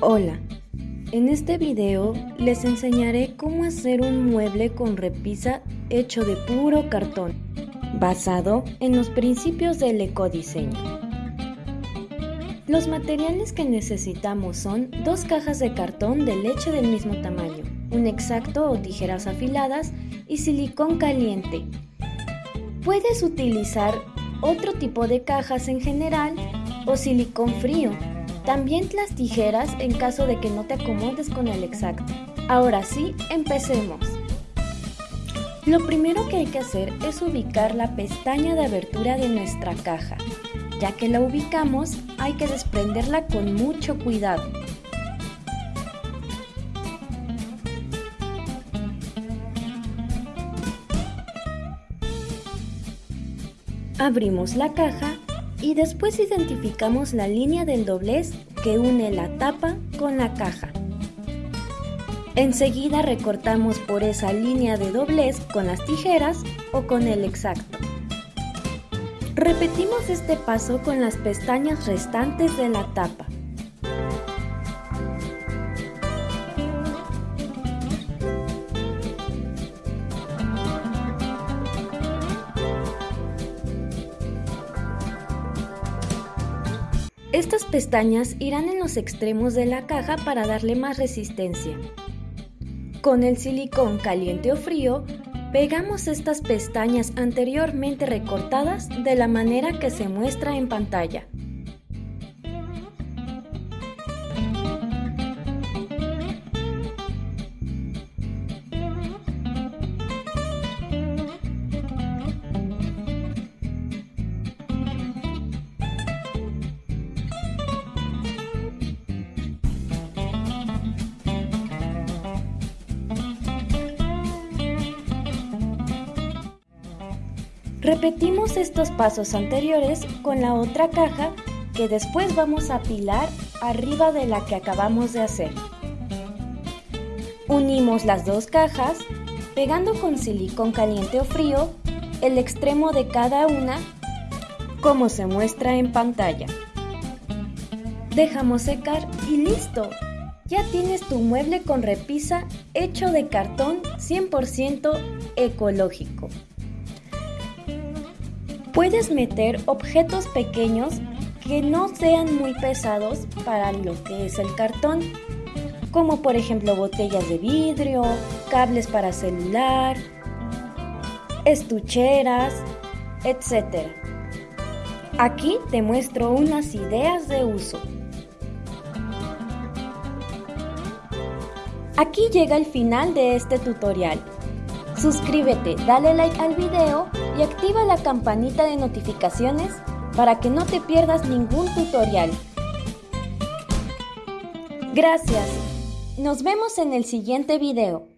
Hola, en este video les enseñaré cómo hacer un mueble con repisa hecho de puro cartón, basado en los principios del ecodiseño. Los materiales que necesitamos son dos cajas de cartón de leche del mismo tamaño, un exacto o tijeras afiladas y silicón caliente. Puedes utilizar otro tipo de cajas en general o silicón frío también las tijeras en caso de que no te acomodes con el exacto. Ahora sí, empecemos. Lo primero que hay que hacer es ubicar la pestaña de abertura de nuestra caja. Ya que la ubicamos, hay que desprenderla con mucho cuidado. Abrimos la caja y después identificamos la línea del doblez que une la tapa con la caja. Enseguida recortamos por esa línea de doblez con las tijeras o con el exacto. Repetimos este paso con las pestañas restantes de la tapa. Estas pestañas irán en los extremos de la caja para darle más resistencia. Con el silicón caliente o frío, pegamos estas pestañas anteriormente recortadas de la manera que se muestra en pantalla. Repetimos estos pasos anteriores con la otra caja que después vamos a apilar arriba de la que acabamos de hacer. Unimos las dos cajas pegando con silicón caliente o frío el extremo de cada una como se muestra en pantalla. Dejamos secar y listo. Ya tienes tu mueble con repisa hecho de cartón 100% ecológico. Puedes meter objetos pequeños que no sean muy pesados para lo que es el cartón, como por ejemplo botellas de vidrio, cables para celular, estucheras, etc. Aquí te muestro unas ideas de uso. Aquí llega el final de este tutorial. Suscríbete, dale like al video y activa la campanita de notificaciones para que no te pierdas ningún tutorial. Gracias. Nos vemos en el siguiente video.